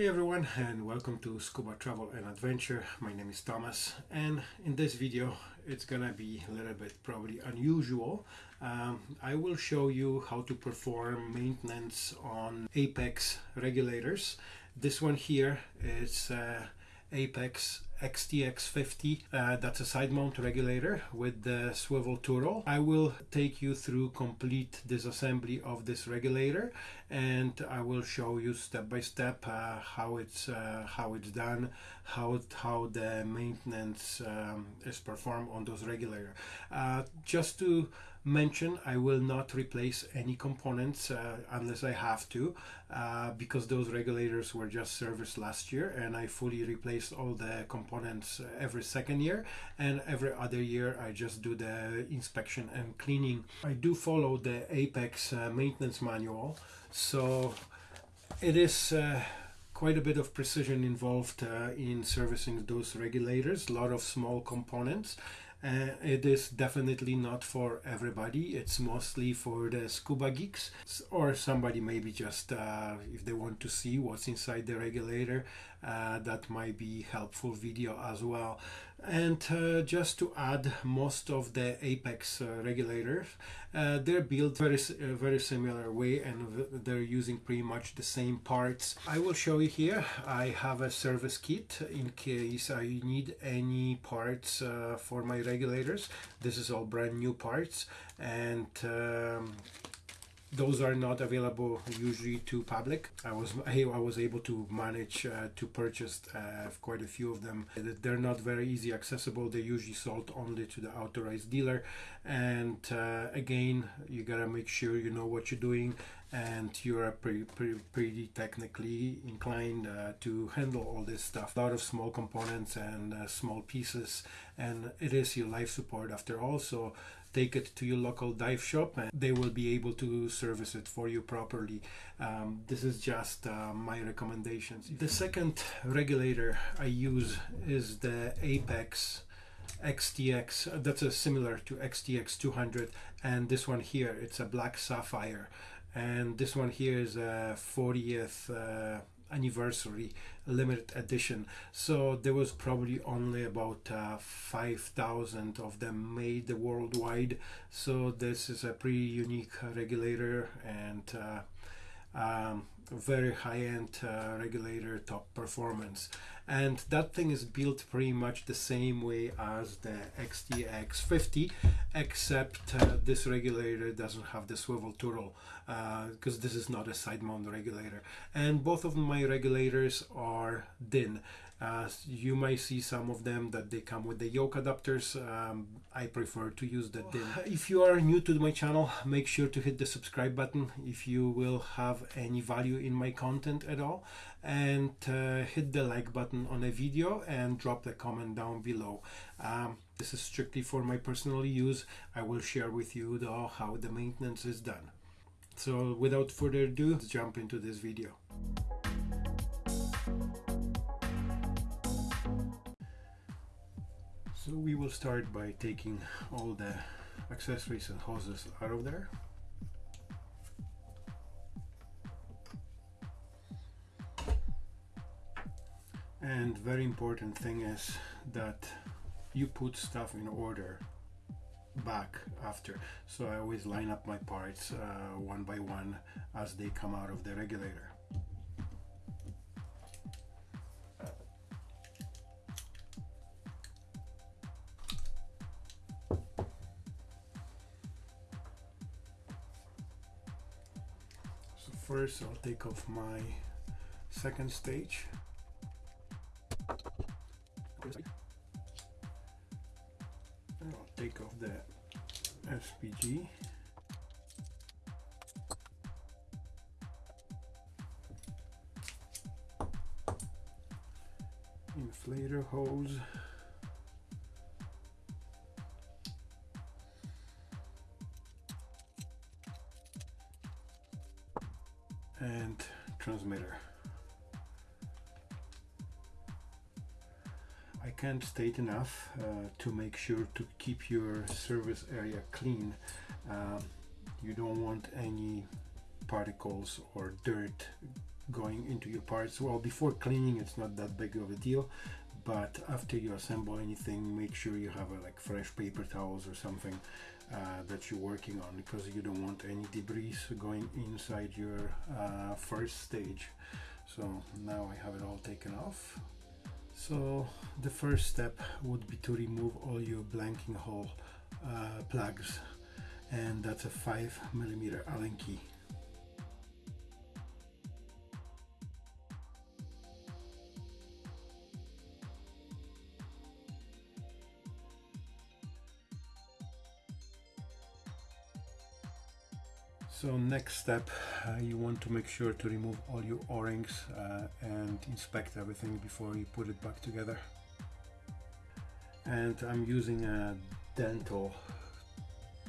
Hey everyone and welcome to Scuba Travel and Adventure. My name is Thomas and in this video it's gonna be a little bit probably unusual. Um, I will show you how to perform maintenance on Apex regulators. This one here is uh, Apex XTX50 uh, that's a side mount regulator with the swivel turret. I will take you through complete disassembly of this regulator and I will show you step by step uh, how it's uh, how it's done how how the maintenance um, is performed on those regulator uh, just to mention I will not replace any components uh, unless I have to uh, because those regulators were just serviced last year and I fully replaced all the components every second year and every other year I just do the inspection and cleaning. I do follow the Apex uh, maintenance manual so it is uh, quite a bit of precision involved uh, in servicing those regulators, a lot of small components uh, it is definitely not for everybody. It's mostly for the scuba geeks or somebody maybe just uh, if they want to see what's inside the regulator uh, that might be helpful video as well and uh, just to add most of the apex uh, regulators uh, they're built very very similar way and they're using pretty much the same parts. I will show you here. I have a service kit in case i need any parts for my regulators. This is all brand new parts and um, those are not available usually to public. I was I, was able to manage uh, to purchase uh, quite a few of them. They're not very easy accessible. They're usually sold only to the authorized dealer. And uh, again, you gotta make sure you know what you're doing and you're pretty, technically inclined uh, to handle all this stuff. A lot of small components and uh, small pieces, and it is your life support after all. So take it to your local dive shop and they will be able to service it for you properly. Um, this is just uh, my recommendations. The second regulator I use is the Apex XTX that's a similar to XTX 200 and this one here it's a black sapphire and this one here is a 40th uh, anniversary limited edition. So there was probably only about uh, 5000 of them made worldwide. So this is a pretty unique regulator and uh, um, very high-end uh, regulator top performance. And that thing is built pretty much the same way as the XTX 50 except uh, this regulator doesn't have the swivel turret because uh, this is not a side mount regulator. And both of my regulators are DIN uh, you might see some of them that they come with the yoke adapters. Um, I prefer to use the DIN. If you are new to my channel, make sure to hit the subscribe button if you will have any value in my content at all. And uh, hit the like button on a video and drop the comment down below. Um, this is strictly for my personal use. I will share with you though how the maintenance is done. So without further ado, let's jump into this video. So we will start by taking all the accessories and hoses out of there. And very important thing is that you put stuff in order back after. So I always line up my parts uh, one by one as they come out of the regulator. First I'll take off my second stage. And I'll take off the SPG inflator hose State enough uh, to make sure to keep your service area clean. Uh, you don't want any particles or dirt going into your parts. Well before cleaning it's not that big of a deal but after you assemble anything make sure you have a, like fresh paper towels or something uh, that you're working on because you don't want any debris going inside your uh, first stage. So now I have it all taken off so the first step would be to remove all your blanking hole uh, plugs and that's a 5 millimeter Allen key So next step, uh, you want to make sure to remove all your o-rings uh, and inspect everything before you put it back together. And I'm using a dental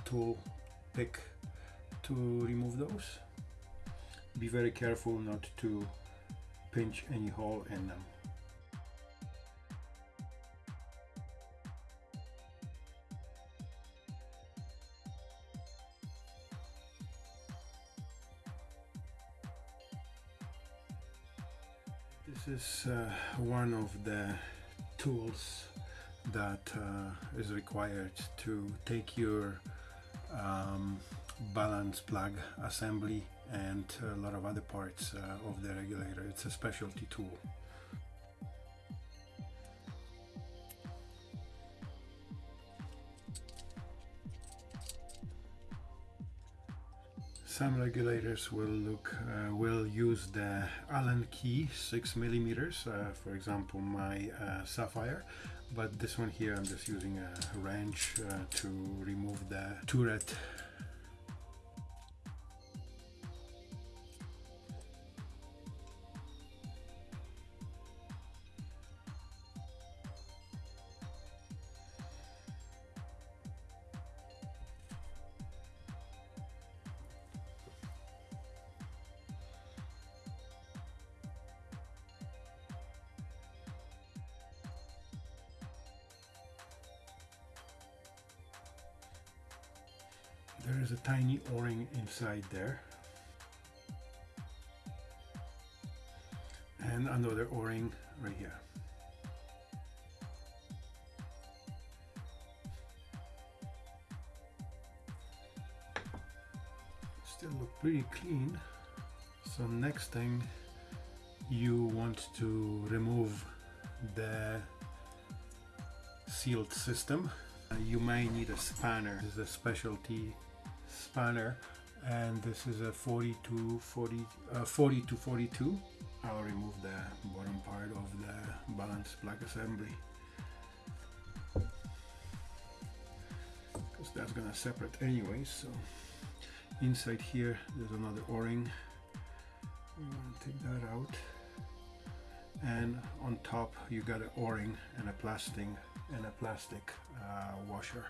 tool pick to remove those. Be very careful not to pinch any hole in them. Is uh, one of the tools that uh, is required to take your um, balance plug assembly and a lot of other parts uh, of the regulator. It's a specialty tool. Some regulators will look uh, will use the Allen key six millimeters. Uh, for example, my uh, Sapphire, but this one here I'm just using a wrench uh, to remove the turret inside there. And another o-ring right here. Still look pretty clean. So next thing you want to remove the sealed system. You may need a spanner. This is a specialty spanner and this is a 40 to 40 uh, 40 to 42 I'll remove the bottom part of the balance plug assembly. Because that's gonna separate anyway so. Inside here there's another o-ring. Want to take that out. And on top you got an o-ring and a plastic and a plastic uh, washer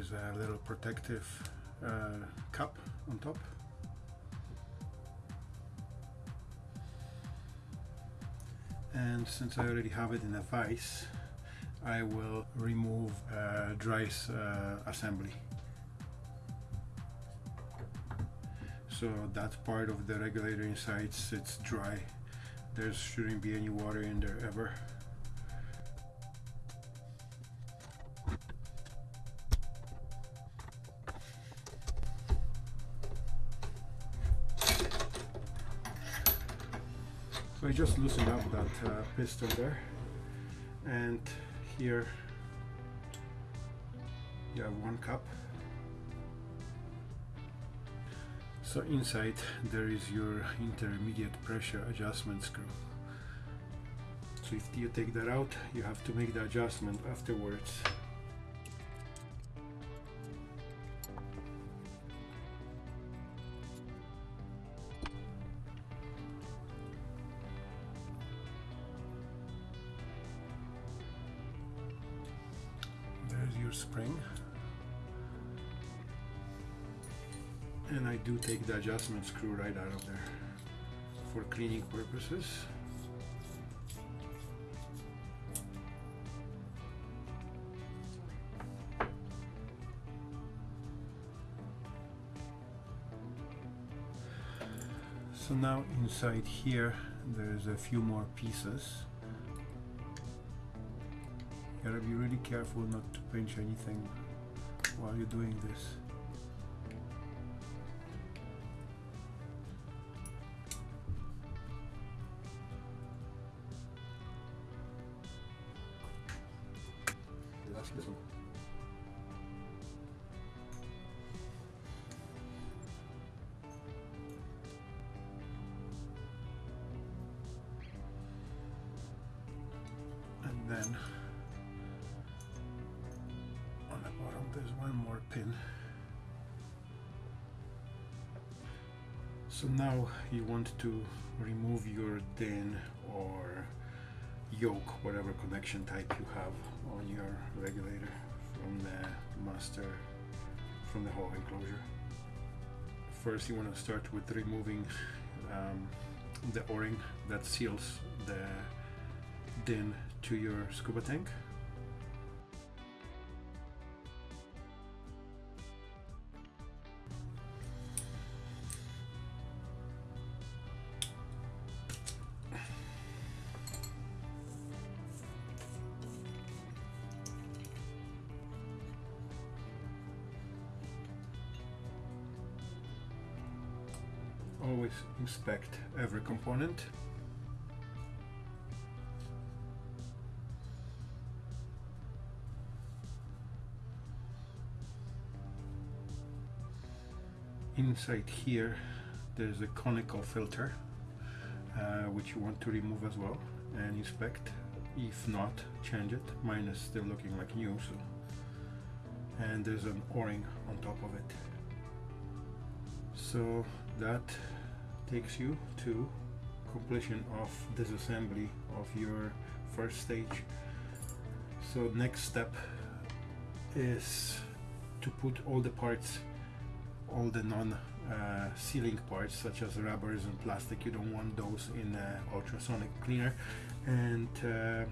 is a little protective uh, cup on top. And since I already have it in a vise I will remove uh, dry uh, assembly. So that part of the regulator inside sits dry. There shouldn't be any water in there ever I just loosened up that uh, piston there. And here you have one cup. So inside there is your intermediate pressure adjustment screw. So if you take that out you have to make the adjustment afterwards adjustment screw right out of there for cleaning purposes. So now inside here there's a few more pieces. You gotta be really careful not to pinch anything while you're doing this want to remove your DIN or yoke whatever connection type you have on your regulator from the master from the whole enclosure first you want to start with removing um, the o-ring that seals the DIN to your scuba tank. Inspect every component. Inside here there's a conical filter uh, which you want to remove as well and inspect. If not change it. Mine is still looking like new so. And there's an o-ring on top of it. So that takes you to completion of disassembly of your first stage. So next step is to put all the parts all the non uh, sealing parts such as rubbers and plastic. You don't want those in ultrasonic cleaner. And uh,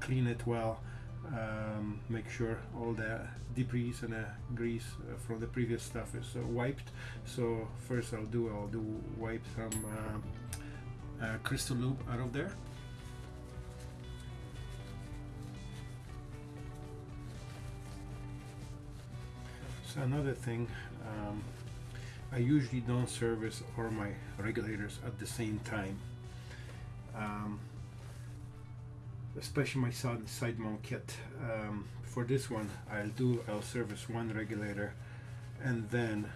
clean it well um, make sure all the debris and the grease uh, from the previous stuff is uh, wiped. So first I'll do I'll do wipe some uh, Christo-Lube out of there. So another thing um, I usually don't service all my regulators at the same time. Um, especially my side, mount kit. Um, for this one I'll do I'll service one regulator and then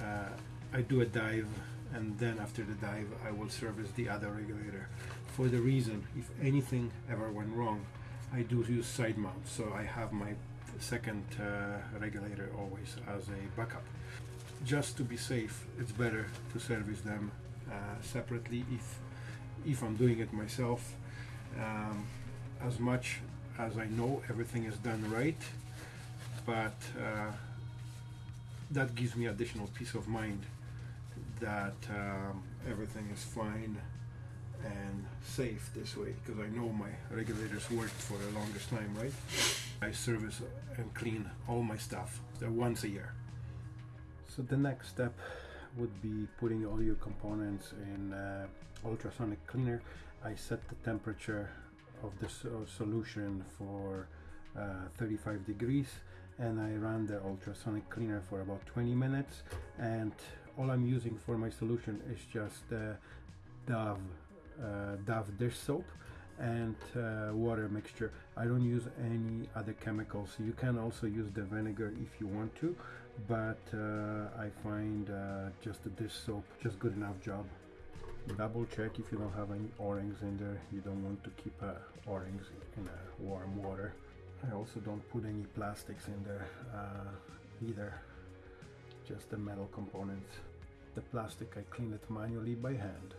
uh, I do a dive and then after the dive I will service the other regulator. For the reason if anything ever went wrong I do use side mount so I have my second uh, regulator always as a backup. Just to be safe it's better to service them uh, separately if if I'm doing it myself. Um, as much as I know everything is done right but uh, that gives me additional peace of mind that um, everything is fine and safe this way because I know my regulators worked for the longest time right? I service and clean all my stuff once a year. So the next step would be putting all your components in uh, ultrasonic cleaner. I set the temperature of the so solution for uh, 35 degrees and I ran the ultrasonic cleaner for about 20 minutes and all I'm using for my solution is just uh, Dove, uh, Dove dish soap and uh, water mixture. I don't use any other chemicals. You can also use the vinegar if you want to, but uh, I find uh, just the dish soap just good enough job. Double check if you don't have any O-rings in there. You don't want to keep uh, O-rings in uh, warm water. I also don't put any plastics in there uh, either, just the metal components. The plastic I clean it manually by hand.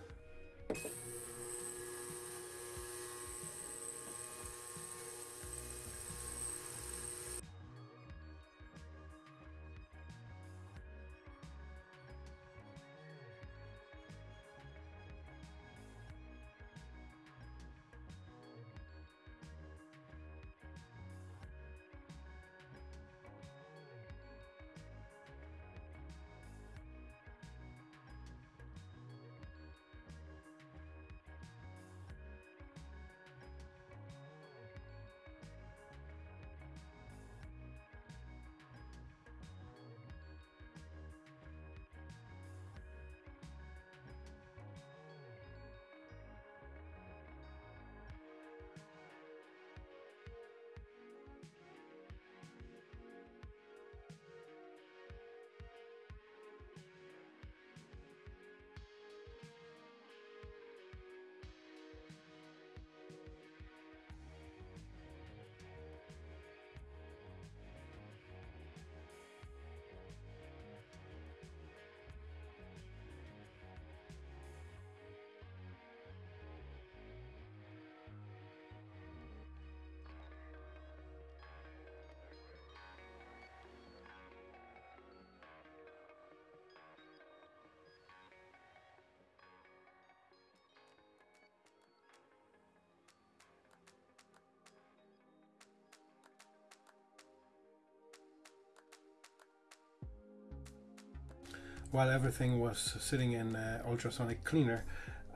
While everything was sitting in uh, ultrasonic cleaner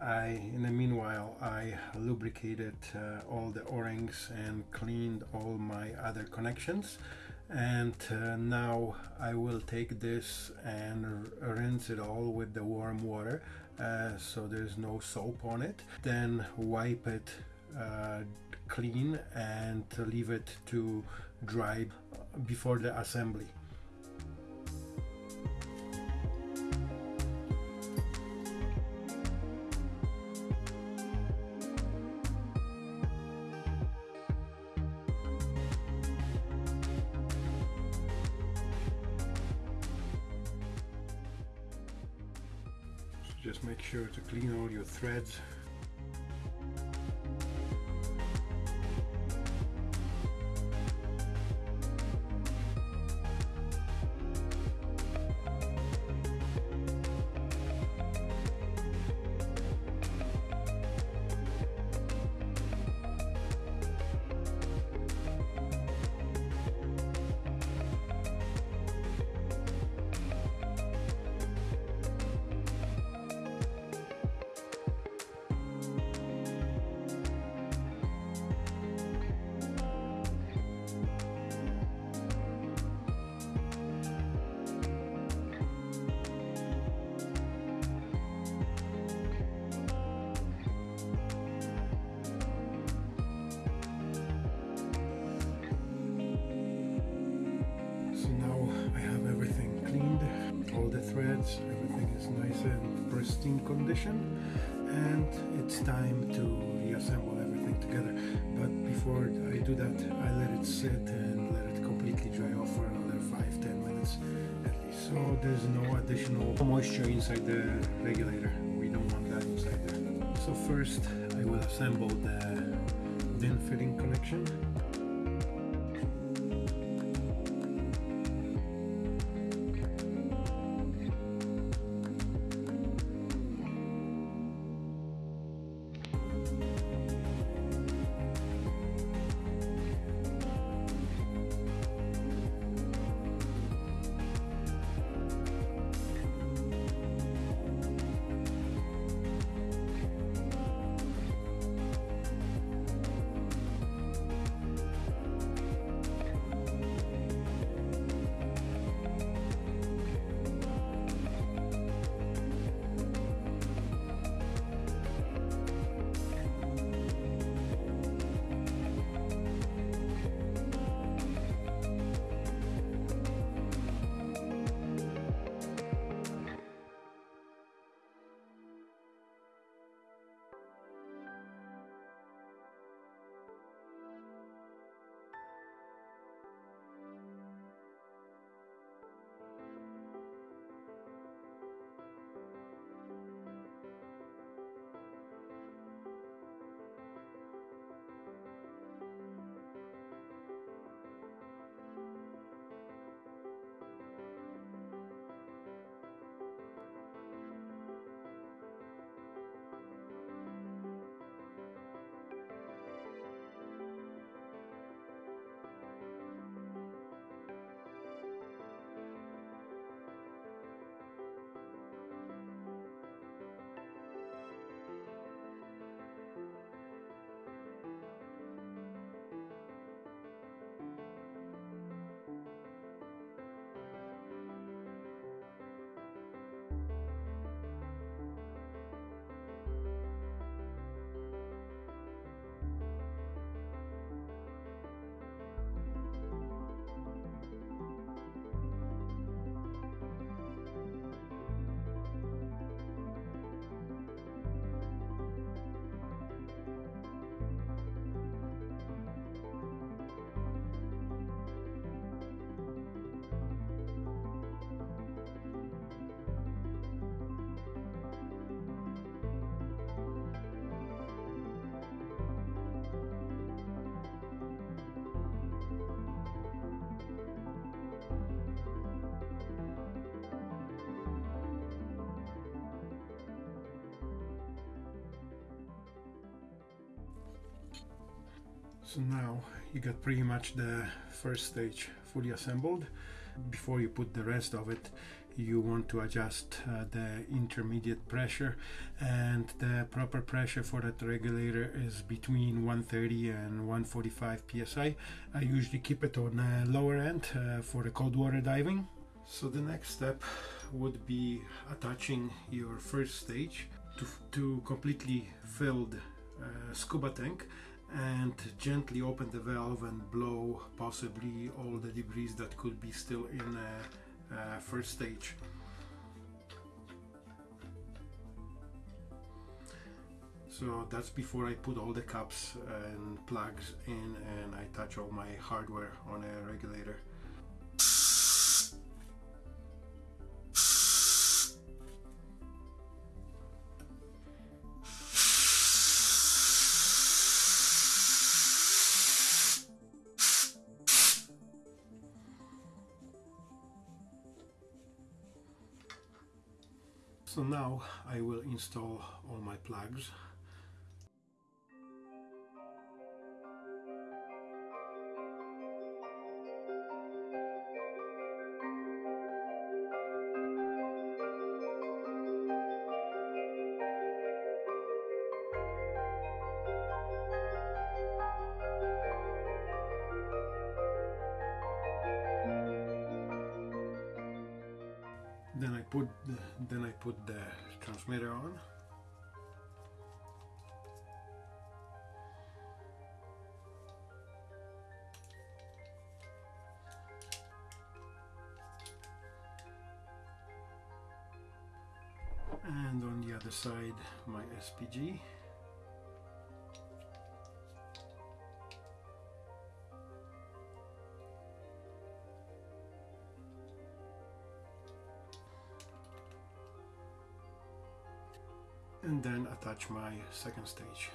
I in the meanwhile I lubricated uh, all the o-rings and cleaned all my other connections. And uh, now I will take this and rinse it all with the warm water uh, so there's no soap on it. Then wipe it uh, clean and leave it to dry before the assembly just make sure to clean all your threads pristine condition and it's time to reassemble everything together. But before I do that I let it sit and let it completely dry off for another 5-10 minutes at least. So there's no additional moisture inside the regulator. We don't want that inside there. So first I will assemble the DIN fitting connection So now you got pretty much the first stage fully assembled. Before you put the rest of it you want to adjust uh, the intermediate pressure and the proper pressure for that regulator is between 130 and 145 psi i usually keep it on the lower end uh, for the cold water diving so the next step would be attaching your first stage to, to completely filled uh, scuba tank and gently open the valve and blow possibly all the debris that could be still in uh, first stage. So that's before I put all the cups and plugs in and I touch all my hardware on a regulator. I will install all my plugs. Put the, then I put the transmitter on. And on the other side my SPG attach my second stage.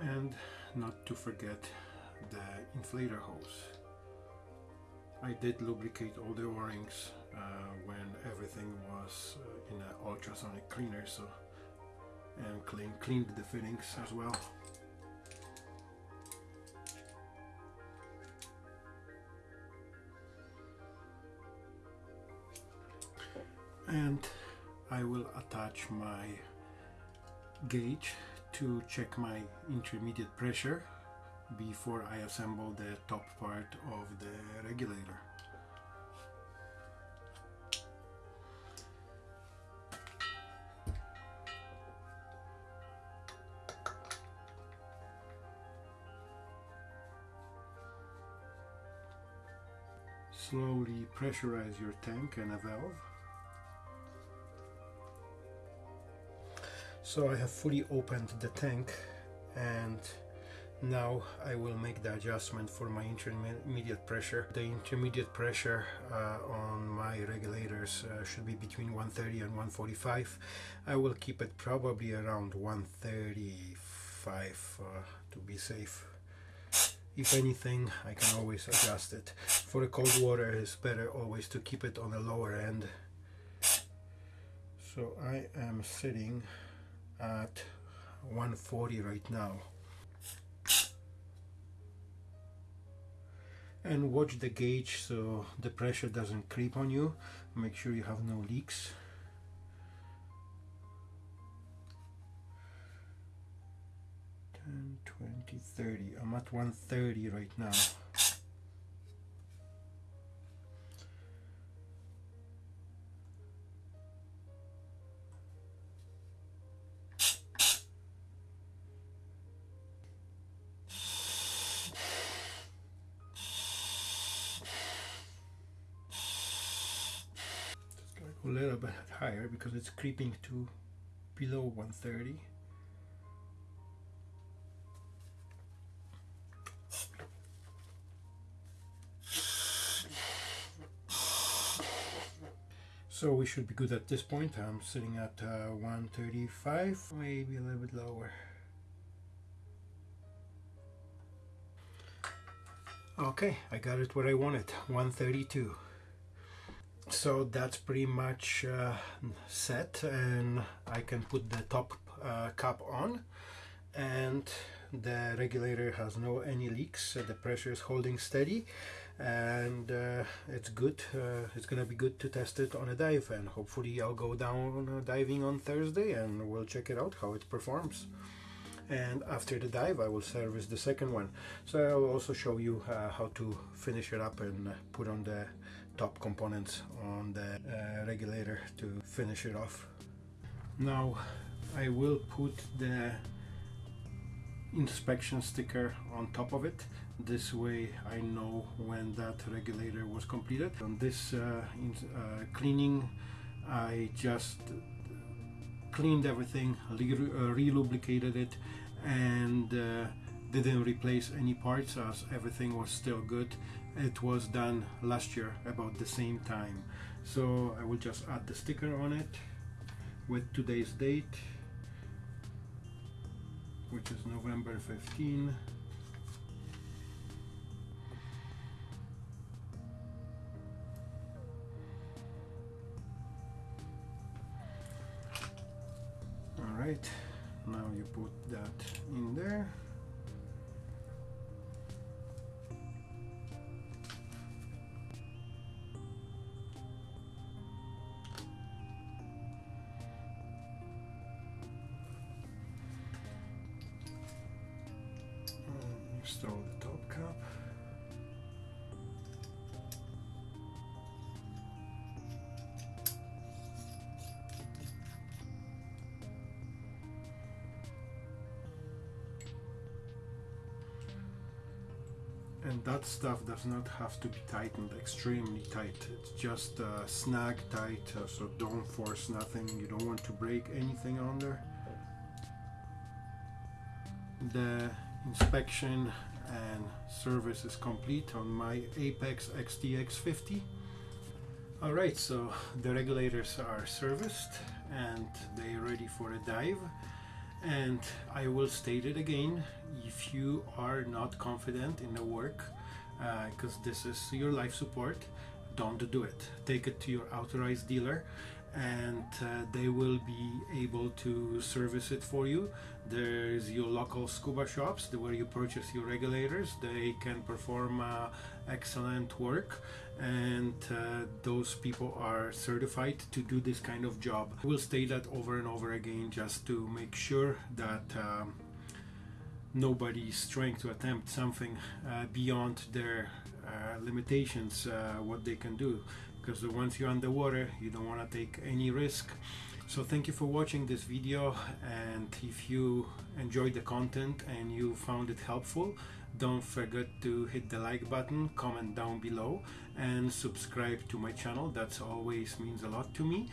And not to forget the inflator hose. I did lubricate all the o-rings uh, when everything was uh, in an ultrasonic cleaner so and clean, cleaned the fittings as well. And I will attach my gauge to check my intermediate pressure before I assemble the top part of the regulator. Slowly pressurize your tank and a valve. So I have fully opened the tank and now I will make the adjustment for my intermediate pressure. The intermediate pressure uh, on my regulators uh, should be between 130 and 145. I will keep it probably around 135 uh, to be safe. If anything, I can always adjust it. For the cold water, it's better always to keep it on the lower end. So I am sitting at 140 right now. And watch the gauge so the pressure doesn't creep on you. Make sure you have no leaks. Ten, 20, 30. I'm at 130 right now higher because it's creeping to below 130 so we should be good at this point. I'm sitting at uh, 135 maybe a little bit lower. Okay I got it where I wanted 132 so that's pretty much uh, set and I can put the top uh, cap on. And the regulator has no any leaks so the pressure is holding steady. And uh, it's good uh, it's gonna be good to test it on a dive and hopefully I'll go down uh, diving on Thursday and we'll check it out how it performs. And after the dive I will service the second one. So I will also show you uh, how to finish it up and put on the top components on the uh, regulator to finish it off. Now I will put the inspection sticker on top of it. This way I know when that regulator was completed. On this uh, uh, cleaning I just cleaned everything re-lubricated uh, it and uh, didn't replace any parts as everything was still good it was done last year about the same time. So I will just add the sticker on it with today's date which is November 15 all right now you put that in there install the top cap. and that stuff does not have to be tightened extremely tight. It's just uh, snag tight uh, so don't force nothing. You don't want to break anything there the inspection and service is complete on my Apex XTX50 alright so the regulators are serviced and they're ready for a dive. And I will state it again if you are not confident in the work because uh, this is your life support don't do it. Take it to your authorized dealer and uh, they will be able to service it for you. There's your local scuba shops where you purchase your regulators. They can perform uh, excellent work and uh, those people are certified to do this kind of job. We'll state that over and over again just to make sure that um, nobody's trying to attempt something uh, beyond their uh, limitations uh, what they can do because once you're underwater you don't want to take any risk. So thank you for watching this video and if you enjoyed the content and you found it helpful don't forget to hit the like button comment down below and subscribe to my channel. That's always means a lot to me.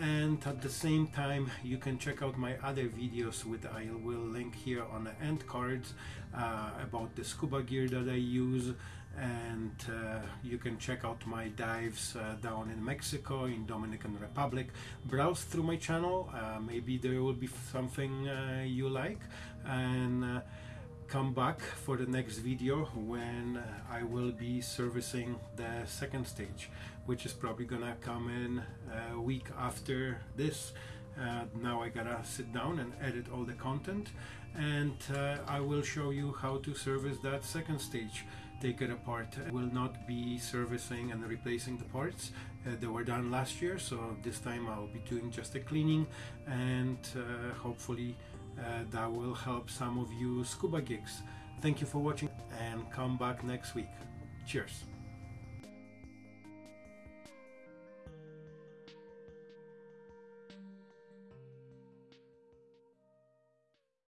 And at the same time you can check out my other videos with I will link here on the end cards about the scuba gear that I use. And uh, you can check out my dives uh, down in Mexico in Dominican Republic. Browse through my channel. Uh, maybe there will be something uh, you like. And uh, come back for the next video when I will be servicing the second stage which is probably gonna come in a week after this. Uh, now I gotta sit down and edit all the content and I will show you how to service that second stage take it apart. I will not be servicing and replacing the parts. Uh, they were done last year, so this time I'll be doing just a cleaning and uh, hopefully uh, that will help some of you scuba gigs. Thank you for watching and come back next week. Cheers.